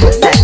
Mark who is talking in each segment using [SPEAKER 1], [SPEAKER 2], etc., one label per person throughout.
[SPEAKER 1] você.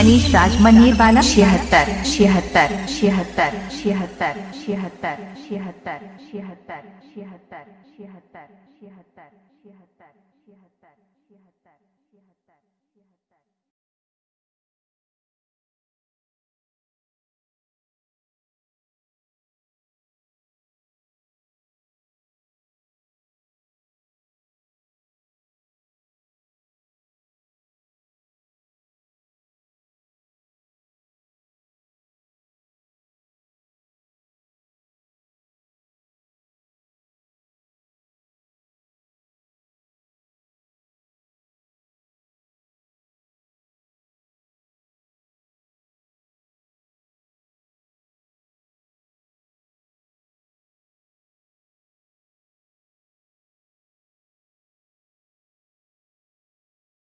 [SPEAKER 1] Manish राज मनीरवाला छिहत्तर छिहत्तर छिहत्तर छिहत्तर छिहत्तर छिहत्तर छिहत्तर छिहत्तर छिहत्तर छिहत्तर छिहत्तर छिहत्तर छिहत्तर